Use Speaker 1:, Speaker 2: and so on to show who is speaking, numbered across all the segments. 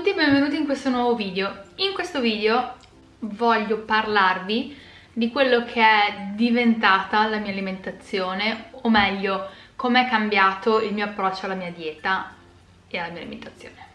Speaker 1: tutti e benvenuti in questo nuovo video. In questo video voglio parlarvi di quello che è diventata la mia alimentazione, o meglio, com'è cambiato il mio approccio alla mia dieta e alla mia alimentazione.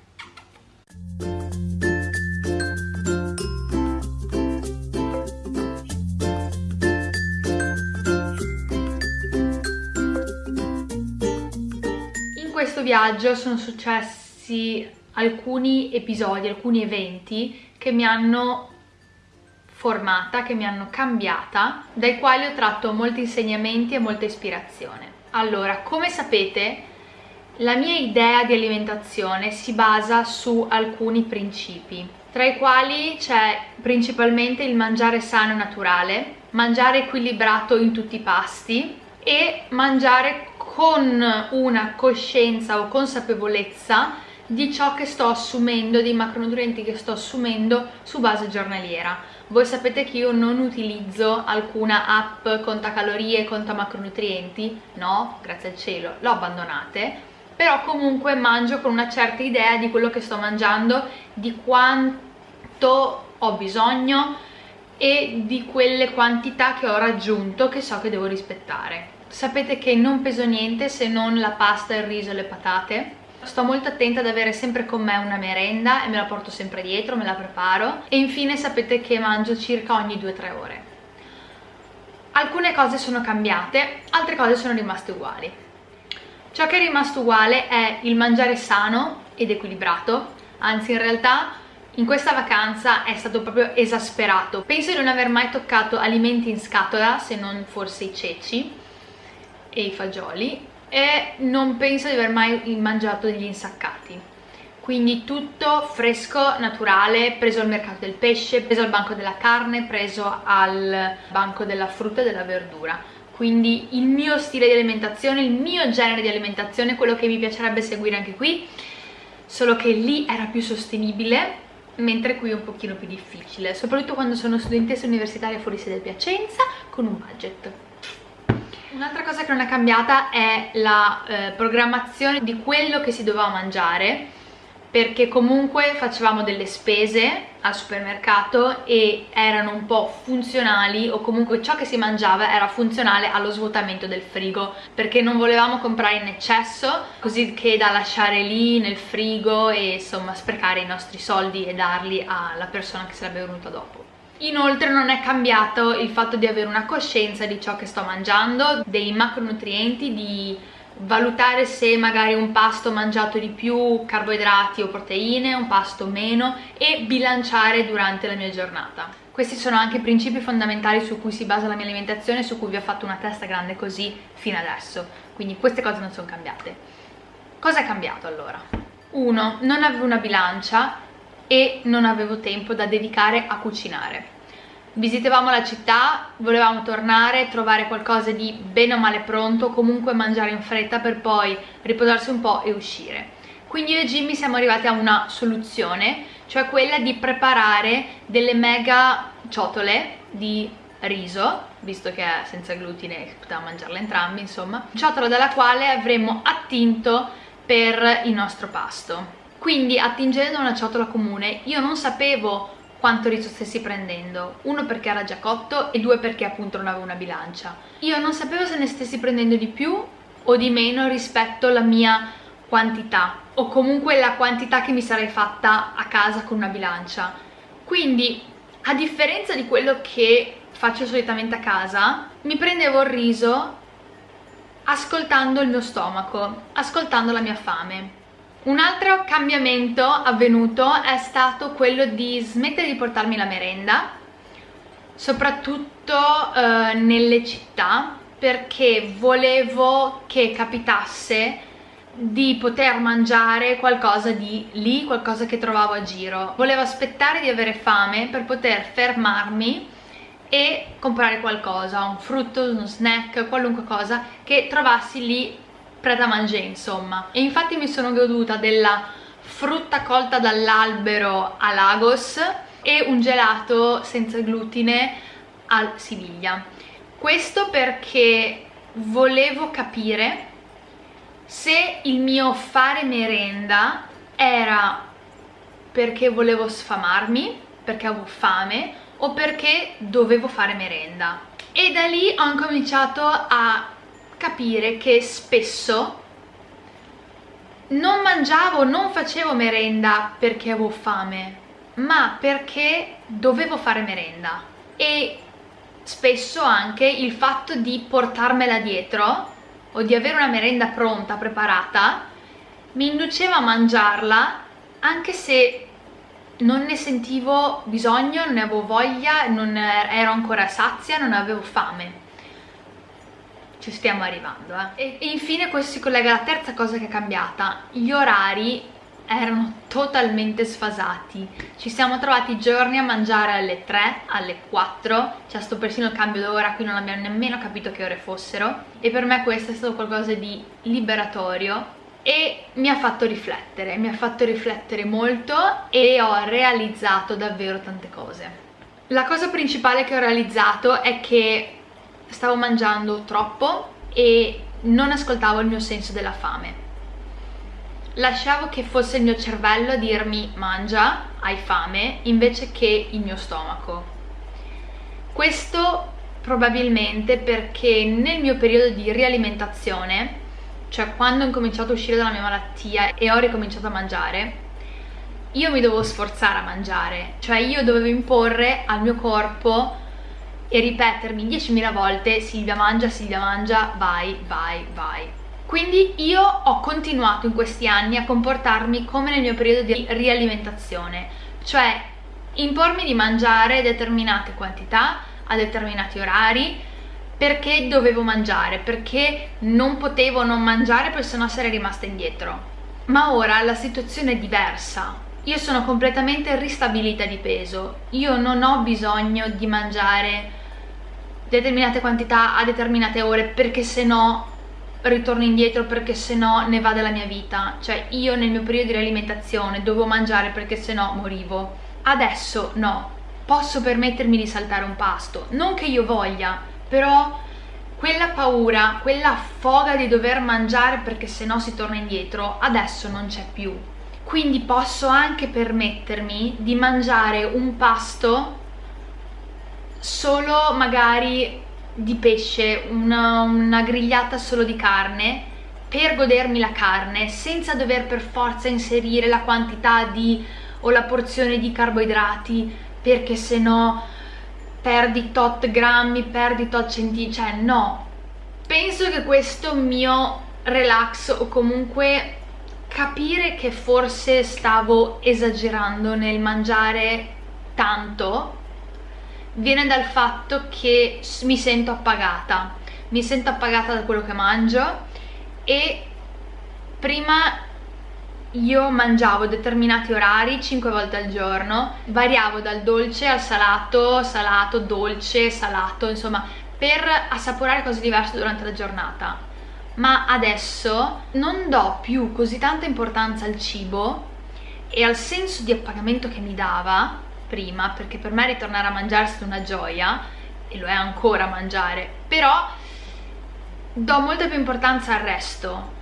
Speaker 1: In questo viaggio sono successi alcuni episodi, alcuni eventi che mi hanno formata, che mi hanno cambiata, dai quali ho tratto molti insegnamenti e molta ispirazione. Allora, come sapete, la mia idea di alimentazione si basa su alcuni principi, tra i quali c'è principalmente il mangiare sano e naturale, mangiare equilibrato in tutti i pasti e mangiare con una coscienza o consapevolezza di ciò che sto assumendo, dei macronutrienti che sto assumendo su base giornaliera. Voi sapete che io non utilizzo alcuna app conta calorie, conta macronutrienti, no, grazie al cielo, l'ho abbandonate, però comunque mangio con una certa idea di quello che sto mangiando, di quanto ho bisogno e di quelle quantità che ho raggiunto che so che devo rispettare. Sapete che non peso niente se non la pasta, il riso e le patate, sto molto attenta ad avere sempre con me una merenda e me la porto sempre dietro, me la preparo e infine sapete che mangio circa ogni 2-3 ore. Alcune cose sono cambiate, altre cose sono rimaste uguali. Ciò che è rimasto uguale è il mangiare sano ed equilibrato, anzi in realtà in questa vacanza è stato proprio esasperato. Penso di non aver mai toccato alimenti in scatola, se non forse i ceci e i fagioli, e non penso di aver mai mangiato degli insaccati. Quindi tutto fresco, naturale, preso al mercato del pesce, preso al banco della carne, preso al banco della frutta e della verdura. Quindi il mio stile di alimentazione, il mio genere di alimentazione, quello che mi piacerebbe seguire anche qui solo che lì era più sostenibile mentre qui è un pochino più difficile soprattutto quando sono studentessa universitaria fuori sede Piacenza con un budget Un'altra cosa che non è cambiata è la eh, programmazione di quello che si doveva mangiare perché comunque facevamo delle spese al supermercato e erano un po' funzionali o comunque ciò che si mangiava era funzionale allo svuotamento del frigo perché non volevamo comprare in eccesso così che da lasciare lì nel frigo e insomma sprecare i nostri soldi e darli alla persona che sarebbe venuta dopo Inoltre non è cambiato il fatto di avere una coscienza di ciò che sto mangiando, dei macronutrienti, di valutare se magari un pasto mangiato di più carboidrati o proteine, un pasto meno e bilanciare durante la mia giornata. Questi sono anche i principi fondamentali su cui si basa la mia alimentazione, su cui vi ho fatto una testa grande così fino adesso, quindi queste cose non sono cambiate. Cosa è cambiato allora? 1. Non avevo una bilancia e non avevo tempo da dedicare a cucinare. Visitavamo la città, volevamo tornare, trovare qualcosa di bene o male pronto, comunque mangiare in fretta per poi riposarsi un po' e uscire. Quindi io e Jimmy siamo arrivati a una soluzione, cioè quella di preparare delle mega ciotole di riso, visto che è senza glutine e potevamo mangiarle entrambi, insomma, ciotola dalla quale avremmo attinto per il nostro pasto quindi attingendo una ciotola comune io non sapevo quanto riso stessi prendendo. Uno perché era già cotto e due perché appunto non avevo una bilancia. Io non sapevo se ne stessi prendendo di più o di meno rispetto alla mia quantità o comunque la quantità che mi sarei fatta a casa con una bilancia. Quindi a differenza di quello che faccio solitamente a casa mi prendevo il riso ascoltando il mio stomaco ascoltando la mia fame un altro cambiamento avvenuto è stato quello di smettere di portarmi la merenda, soprattutto eh, nelle città, perché volevo che capitasse di poter mangiare qualcosa di lì, qualcosa che trovavo a giro. Volevo aspettare di avere fame per poter fermarmi e comprare qualcosa, un frutto, uno snack, qualunque cosa che trovassi lì pret à insomma e infatti mi sono goduta della frutta colta dall'albero a Lagos e un gelato senza glutine a Siviglia questo perché volevo capire se il mio fare merenda era perché volevo sfamarmi, perché avevo fame o perché dovevo fare merenda. E da lì ho incominciato a capire che spesso non mangiavo, non facevo merenda perché avevo fame, ma perché dovevo fare merenda. E spesso anche il fatto di portarmela dietro o di avere una merenda pronta, preparata, mi induceva a mangiarla anche se non ne sentivo bisogno, non ne avevo voglia, non ero ancora sazia, non avevo fame. Ci stiamo arrivando, eh. E, infine questo si collega alla terza cosa che è cambiata. Gli orari erano totalmente sfasati ci siamo trovati giorni a mangiare alle 3, alle 4 c'è stato persino il cambio d'ora qui non abbiamo nemmeno capito che ore fossero e per me questo è stato qualcosa di liberatorio e mi ha fatto riflettere, mi ha fatto riflettere molto e ho realizzato davvero tante cose la cosa principale che ho realizzato è che stavo mangiando troppo e non ascoltavo il mio senso della fame lasciavo che fosse il mio cervello a dirmi mangia, hai fame, invece che il mio stomaco. Questo probabilmente perché nel mio periodo di rialimentazione, cioè quando ho incominciato a uscire dalla mia malattia e ho ricominciato a mangiare, io mi dovevo sforzare a mangiare, cioè io dovevo imporre al mio corpo e ripetermi 10.000 volte Silvia mangia, Silvia mangia, vai, vai, vai quindi io ho continuato in questi anni a comportarmi come nel mio periodo di rialimentazione, cioè impormi di mangiare determinate quantità a determinati orari perché dovevo mangiare, perché non potevo non mangiare perché sennò sarei rimasta indietro. Ma ora la situazione è diversa, io sono completamente ristabilita di peso, io non ho bisogno di mangiare determinate quantità a determinate ore perché se no ritorno indietro perché se no ne va della mia vita. Cioè io nel mio periodo di rialimentazione dovevo mangiare perché se no morivo. Adesso no. Posso permettermi di saltare un pasto. Non che io voglia però quella paura, quella foga di dover mangiare perché se no si torna indietro adesso non c'è più quindi posso anche permettermi di mangiare un pasto solo magari di pesce, una, una grigliata solo di carne per godermi la carne senza dover per forza inserire la quantità di o la porzione di carboidrati perché se no perdi tot grammi, perdi tot centimetri, cioè no. Penso che questo mio relax o comunque capire che forse stavo esagerando nel mangiare tanto viene dal fatto che mi sento appagata. Mi sento appagata da quello che mangio e prima io mangiavo determinati orari 5 volte al giorno variavo dal dolce al salato, salato, dolce, salato insomma per assaporare cose diverse durante la giornata ma adesso non do più così tanta importanza al cibo e al senso di appagamento che mi dava prima perché per me ritornare a mangiare è una gioia e lo è ancora mangiare però do molta più importanza al resto.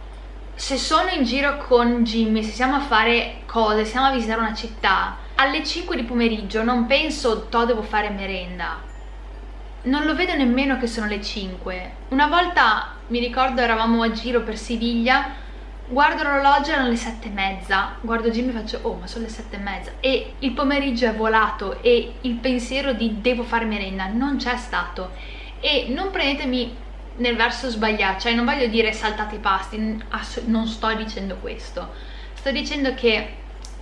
Speaker 1: Se sono in giro con Jimmy, se siamo a fare cose, siamo a visitare una città alle 5 di pomeriggio non penso to devo fare merenda non lo vedo nemmeno che sono le 5 una volta mi ricordo eravamo a giro per Siviglia guardo l'orologio erano le sette e mezza. Guardo Jimmy e faccio oh ma sono le sette e mezza. E il pomeriggio è volato e il pensiero di devo fare merenda non c'è stato. E non prendetemi nel verso sbagliato cioè non voglio dire saltate i pasti non sto dicendo questo. Sto dicendo che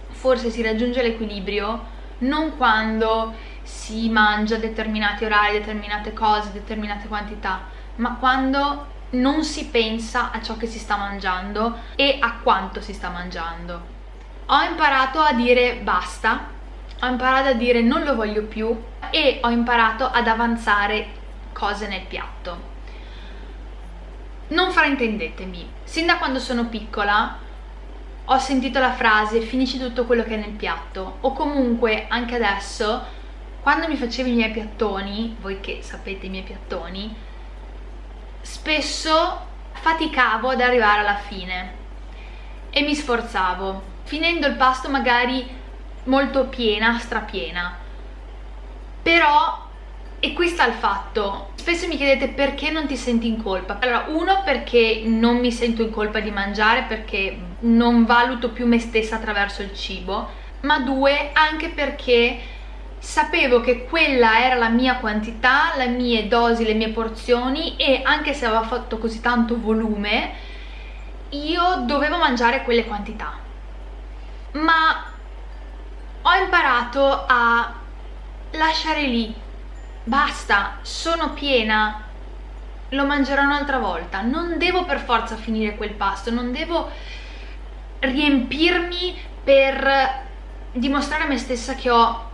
Speaker 1: forse si raggiunge l'equilibrio non quando si mangia determinati orari, determinate cose, determinate quantità ma quando non si pensa a ciò che si sta mangiando e a quanto si sta mangiando. Ho imparato a dire basta, ho imparato a dire non lo voglio più e ho imparato ad avanzare cose nel piatto. Non fraintendetemi, sin da quando sono piccola ho sentito la frase finisci tutto quello che è nel piatto o comunque anche adesso quando mi facevo i miei piattoni, voi che sapete i miei piattoni, spesso faticavo ad arrivare alla fine e mi sforzavo finendo il pasto magari molto piena, strapiena. Però e qui sta il fatto spesso mi chiedete perché non ti senti in colpa. Allora uno perché non mi sento in colpa di mangiare perché non valuto più me stessa attraverso il cibo ma due anche perché sapevo che quella era la mia quantità, le mie dosi, le mie porzioni e anche se aveva fatto così tanto volume io dovevo mangiare quelle quantità. Ma ho imparato a lasciare lì. Basta, sono piena. Lo mangerò un'altra volta. Non devo per forza finire quel pasto non devo riempirmi per dimostrare a me stessa che ho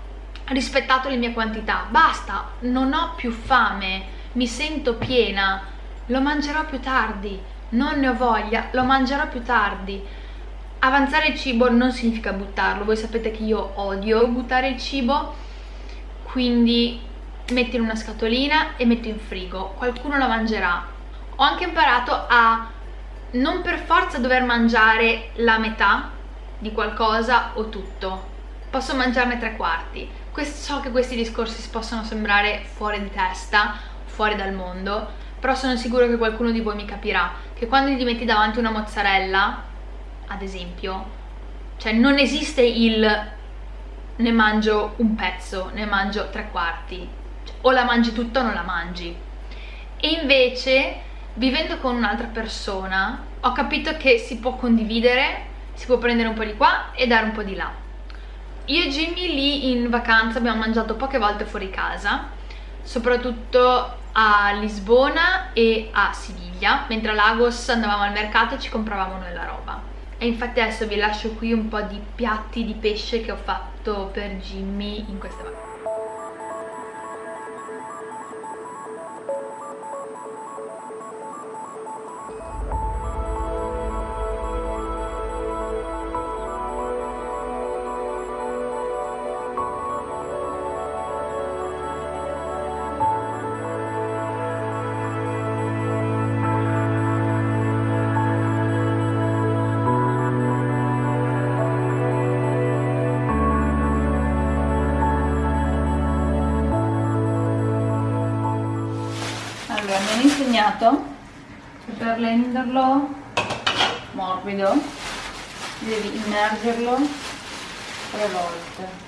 Speaker 1: rispettato le mie quantità. Basta, non ho più fame mi sento piena lo mangerò più tardi non ne ho voglia, lo mangerò più tardi. Avanzare il cibo non significa buttarlo voi sapete che io odio buttare il cibo quindi metto in una scatolina e metto in frigo qualcuno la mangerà. Ho anche imparato a non per forza dover mangiare la metà di qualcosa o tutto posso mangiarne tre quarti so che questi discorsi possono sembrare fuori di testa fuori dal mondo però sono sicuro che qualcuno di voi mi capirà che quando gli metti davanti una mozzarella ad esempio cioè non esiste il ne mangio un pezzo, ne mangio tre quarti o la mangi tutta o non la mangi. E invece vivendo con un'altra persona ho capito che si può condividere si può prendere un po' di qua e dare un po' di là io e Jimmy lì in vacanza abbiamo mangiato poche volte fuori casa soprattutto a Lisbona e a Siviglia mentre a Lagos andavamo al mercato e ci compravamo noi la roba. E infatti adesso vi lascio qui un po' di piatti di pesce che ho fatto per Jimmy in queste vacanze per renderlo morbido. Devi immergerlo tre volte.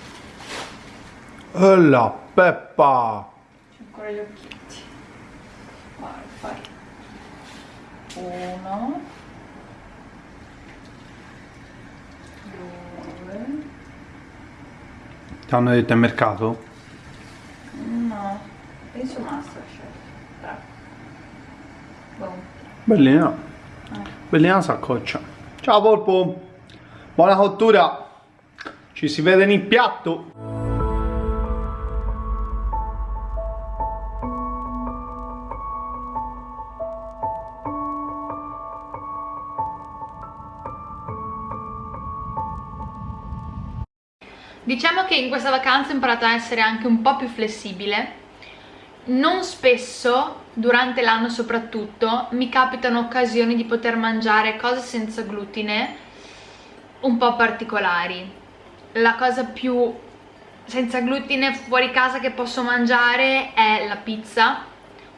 Speaker 2: E la peppa!
Speaker 1: C'è ancora gli occhietti. Vai fai uno. Due.
Speaker 2: Ti hanno detto al mercato?
Speaker 1: no penso Masterchef
Speaker 2: Bellina. Bellina saccoccia. Ciao polpo. Buona cottura. Ci si vede nel piatto.
Speaker 1: Diciamo che in questa vacanza ho imparato a essere anche un po' più flessibile non spesso, durante l'anno soprattutto, mi capitano occasioni di poter mangiare cose senza glutine un po' particolari. La cosa più senza glutine fuori casa che posso mangiare è la pizza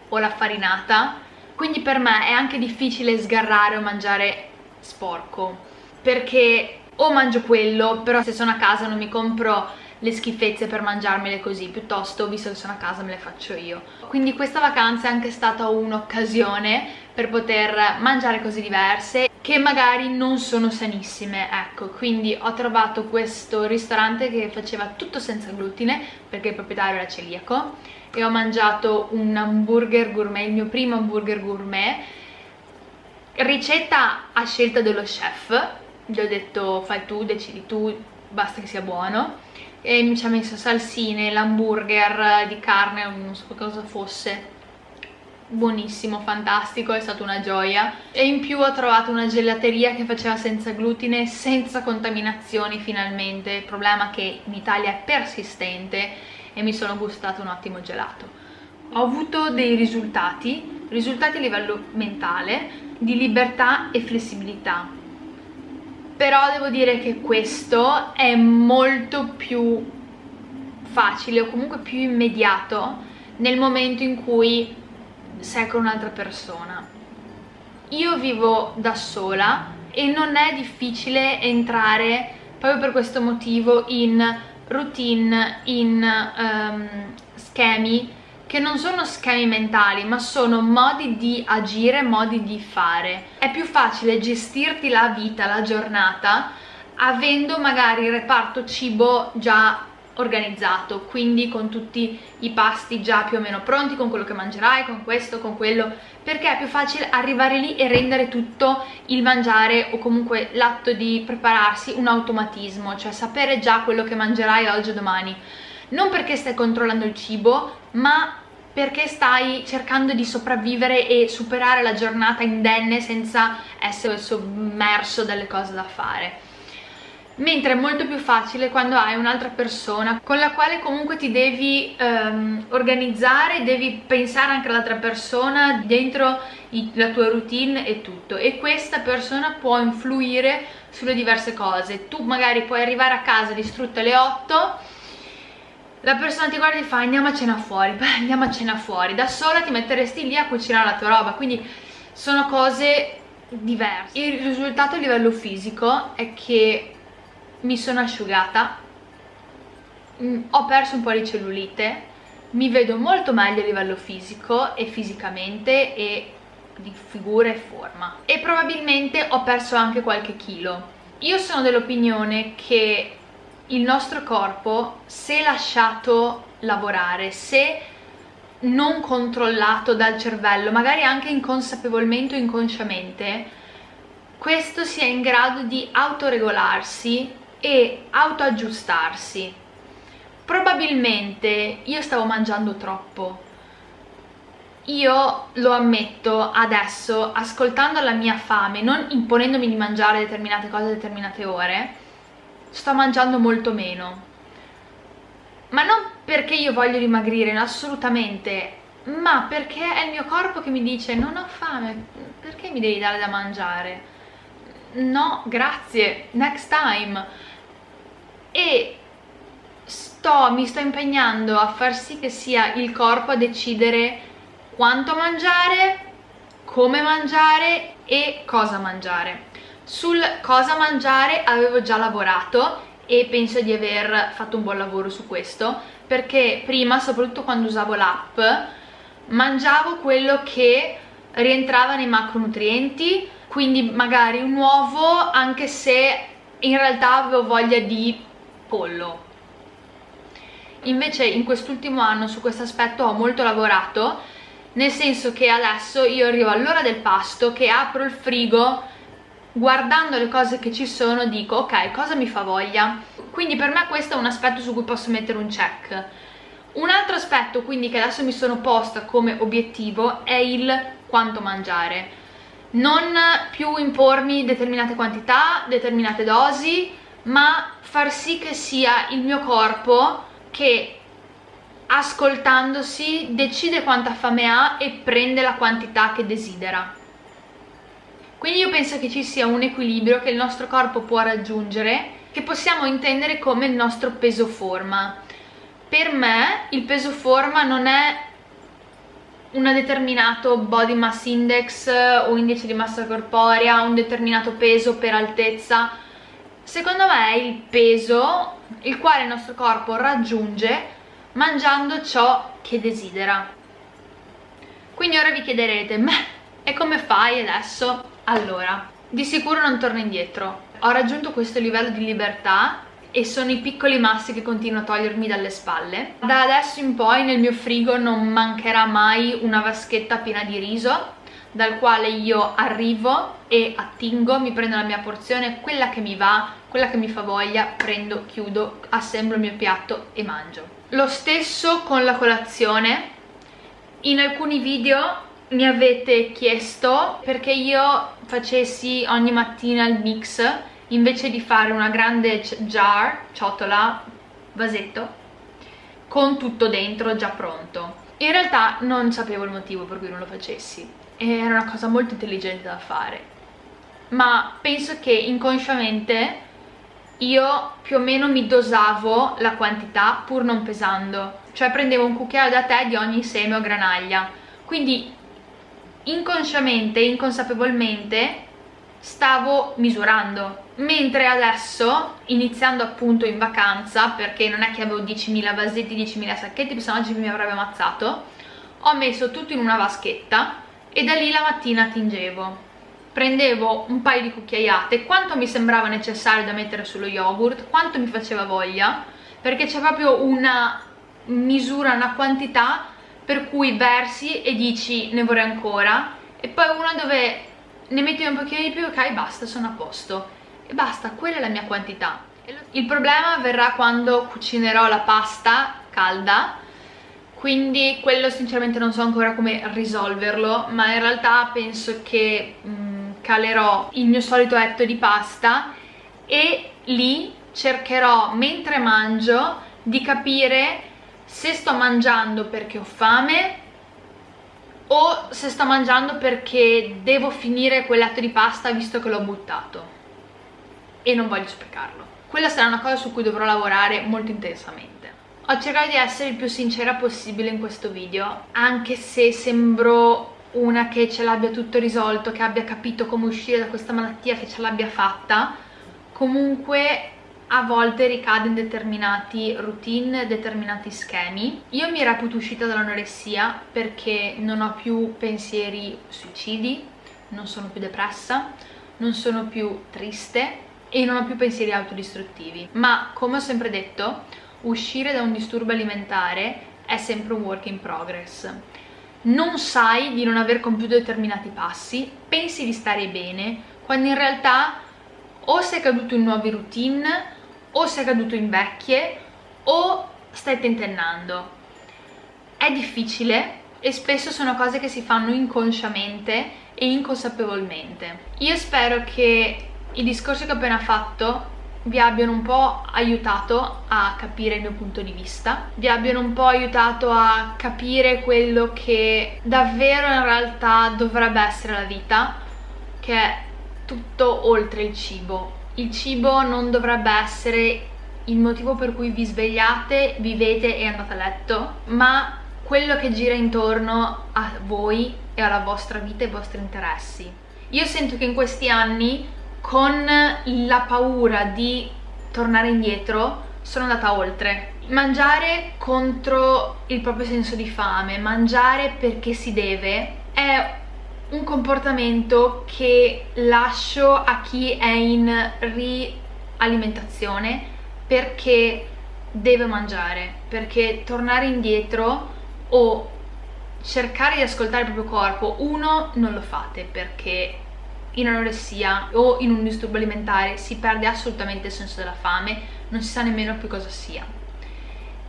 Speaker 1: o la farinata, quindi per me è anche difficile sgarrare o mangiare sporco, perché o mangio quello, però se sono a casa non mi compro le schifezze per mangiarmele così piuttosto visto che sono a casa me le faccio io. Quindi questa vacanza è anche stata un'occasione per poter mangiare cose diverse che magari non sono sanissime ecco. Quindi ho trovato questo ristorante che faceva tutto senza glutine perché il proprietario era celiaco e ho mangiato un hamburger gourmet il mio primo hamburger gourmet. Ricetta a scelta dello chef gli ho detto fai tu, decidi tu basta che sia buono e mi ci ha messo salsine, l'hamburger di carne, non so cosa fosse. Buonissimo, fantastico, è stata una gioia. E in più ho trovato una gelateria che faceva senza glutine, senza contaminazioni finalmente, problema che in Italia è persistente e mi sono gustato un ottimo gelato. Ho avuto dei risultati, risultati a livello mentale, di libertà e flessibilità però devo dire che questo è molto più facile o comunque più immediato nel momento in cui sei con un'altra persona. Io vivo da sola e non è difficile entrare proprio per questo motivo in routine, in um, schemi che non sono schemi mentali ma sono modi di agire, modi di fare. È più facile gestirti la vita, la giornata avendo magari il reparto cibo già organizzato quindi con tutti i pasti già più o meno pronti con quello che mangerai, con questo, con quello perché è più facile arrivare lì e rendere tutto il mangiare o comunque l'atto di prepararsi un automatismo cioè sapere già quello che mangerai oggi o domani non perché stai controllando il cibo ma perché stai cercando di sopravvivere e superare la giornata indenne senza essere sommerso dalle cose da fare. Mentre è molto più facile quando hai un'altra persona con la quale comunque ti devi um, organizzare, devi pensare anche all'altra persona dentro i, la tua routine e tutto. E questa persona può influire sulle diverse cose. Tu magari puoi arrivare a casa distrutta alle 8 la persona ti guarda e fa andiamo a cena fuori, beh andiamo a cena fuori. Da sola ti metteresti lì a cucinare la tua roba. Quindi sono cose diverse. Il risultato a livello fisico è che mi sono asciugata mm, ho perso un po' di cellulite mi vedo molto meglio a livello fisico e fisicamente e di figura e forma. E probabilmente ho perso anche qualche chilo. Io sono dell'opinione che il nostro corpo se lasciato lavorare se non controllato dal cervello magari anche inconsapevolmente o inconsciamente questo sia in grado di autoregolarsi e autoaggiustarsi. Probabilmente io stavo mangiando troppo. Io lo ammetto adesso ascoltando la mia fame non imponendomi di mangiare determinate cose a determinate ore sto mangiando molto meno. Ma non perché io voglio dimagrire assolutamente ma perché è il mio corpo che mi dice non ho fame perché mi devi dare da mangiare? No grazie next time. E sto, mi sto impegnando a far sì che sia il corpo a decidere quanto mangiare, come mangiare e cosa mangiare. Sul cosa mangiare avevo già lavorato e penso di aver fatto un buon lavoro su questo perché prima, soprattutto quando usavo l'app, mangiavo quello che rientrava nei macronutrienti quindi magari un uovo anche se in realtà avevo voglia di pollo. Invece in quest'ultimo anno su questo aspetto ho molto lavorato nel senso che adesso io arrivo all'ora del pasto che apro il frigo guardando le cose che ci sono dico ok cosa mi fa voglia? Quindi per me questo è un aspetto su cui posso mettere un check. Un altro aspetto quindi che adesso mi sono posta come obiettivo è il quanto mangiare. Non più impormi determinate quantità, determinate dosi ma far sì che sia il mio corpo che ascoltandosi decide quanta fame ha e prende la quantità che desidera quindi io penso che ci sia un equilibrio che il nostro corpo può raggiungere che possiamo intendere come il nostro peso forma. Per me il peso forma non è un determinato body mass index o indice di massa corporea, un determinato peso per altezza. Secondo me è il peso il quale il nostro corpo raggiunge mangiando ciò che desidera. Quindi ora vi chiederete ma e come fai adesso? Allora di sicuro non torno indietro. Ho raggiunto questo livello di libertà e sono i piccoli massi che continuo a togliermi dalle spalle. Da adesso in poi nel mio frigo non mancherà mai una vaschetta piena di riso dal quale io arrivo e attingo, mi prendo la mia porzione, quella che mi va, quella che mi fa voglia, prendo, chiudo, assemblo il mio piatto e mangio. Lo stesso con la colazione, in alcuni video mi avete chiesto perché io facessi ogni mattina il mix invece di fare una grande jar, ciotola, vasetto con tutto dentro già pronto. In realtà non sapevo il motivo per cui non lo facessi. Era una cosa molto intelligente da fare. Ma penso che inconsciamente io più o meno mi dosavo la quantità pur non pesando. Cioè prendevo un cucchiaio da tè di ogni seme o granaglia. Quindi inconsciamente, inconsapevolmente stavo misurando. Mentre adesso iniziando appunto in vacanza perché non è che avevo 10.000 vasetti 10.000 sacchetti se no mi avrebbe ammazzato ho messo tutto in una vaschetta e da lì la mattina tingevo. Prendevo un paio di cucchiaiate quanto mi sembrava necessario da mettere sullo yogurt quanto mi faceva voglia perché c'è proprio una misura, una quantità per cui versi e dici ne vorrei ancora. E poi una dove ne metti un pochino di più ok basta sono a posto. E basta quella è la mia quantità. Il problema verrà quando cucinerò la pasta calda. Quindi quello sinceramente non so ancora come risolverlo ma in realtà penso che mh, mm, calerò il mio solito etto di pasta e lì cercherò mentre mangio di capire se sto mangiando perché ho fame o se sto mangiando perché devo finire quell'atto di pasta visto che l'ho buttato e non voglio sprecarlo. Quella sarà una cosa su cui dovrò lavorare molto intensamente. Ho cercato di essere il più sincera possibile in questo video, anche se sembro una che ce l'abbia tutto risolto, che abbia capito come uscire da questa malattia, che ce l'abbia fatta. Comunque a volte ricade in determinati routine, determinati schemi. Io mi reputo uscita dall'anoressia perché non ho più pensieri suicidi, non sono più depressa, non sono più triste e non ho più pensieri autodistruttivi. Ma, come ho sempre detto, uscire da un disturbo alimentare è sempre un work in progress. Non sai di non aver compiuto determinati passi, pensi di stare bene, quando in realtà o sei caduto in nuove routine o sei caduto in vecchie o stai tentennando. È difficile e spesso sono cose che si fanno inconsciamente e inconsapevolmente. Io spero che i discorsi che ho appena fatto vi abbiano un po' aiutato a capire il mio punto di vista, vi abbiano un po' aiutato a capire quello che davvero in realtà dovrebbe essere la vita, che è tutto oltre il cibo, il cibo non dovrebbe essere il motivo per cui vi svegliate, vivete e andate a letto, ma quello che gira intorno a voi e alla vostra vita e ai vostri interessi. Io sento che in questi anni, con la paura di tornare indietro, sono andata oltre. Mangiare contro il proprio senso di fame, mangiare perché si deve, è un comportamento che lascio a chi è in rialimentazione perché deve mangiare, perché tornare indietro o cercare di ascoltare il proprio corpo, uno non lo fate perché in anoressia o in un disturbo alimentare si perde assolutamente il senso della fame, non si sa nemmeno più cosa sia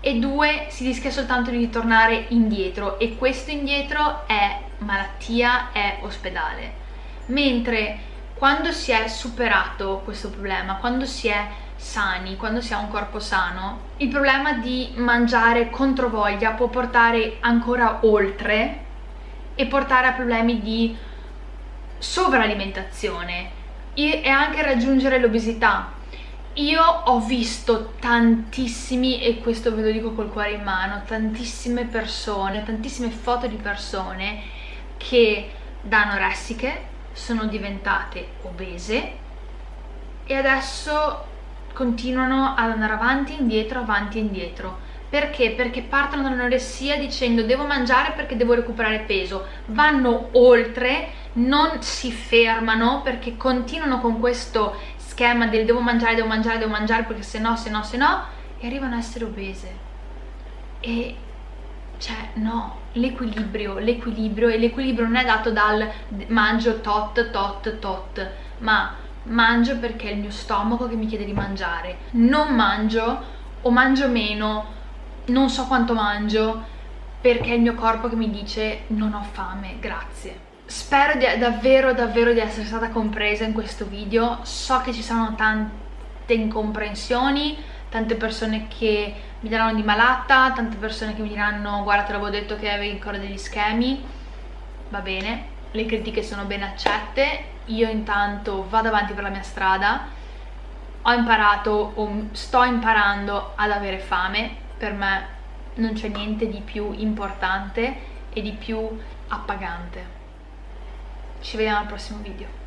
Speaker 1: e due si rischia soltanto di ritornare indietro e questo indietro è malattia, è ospedale. Mentre quando si è superato questo problema, quando si è sani, quando si ha un corpo sano il problema di mangiare contro voglia può portare ancora oltre e portare a problemi di sovralimentazione e anche raggiungere l'obesità io ho visto tantissimi, e questo ve lo dico col cuore in mano, tantissime persone, tantissime foto di persone che da anoressiche sono diventate obese e adesso continuano ad andare avanti e indietro, avanti e indietro. Perché? Perché partono dall'anoressia dicendo devo mangiare perché devo recuperare peso, vanno oltre, non si fermano perché continuano con questo schema del devo mangiare, devo mangiare, devo mangiare perché se no, se no, se no e arrivano a essere obese. E cioè no, l'equilibrio, l'equilibrio e l'equilibrio non è dato dal mangio tot, tot, tot ma mangio perché è il mio stomaco che mi chiede di mangiare. Non mangio o mangio meno non so quanto mangio perché è il mio corpo che mi dice non ho fame, grazie spero di, davvero davvero di essere stata compresa in questo video. So che ci saranno tante incomprensioni tante persone che mi daranno di malata tante persone che mi diranno guarda te l'avevo detto che avevi ancora degli schemi. Va bene le critiche sono ben accette, io intanto vado avanti per la mia strada, ho imparato o sto imparando ad avere fame, per me non c'è niente di più importante e di più appagante. Ci vediamo al prossimo video.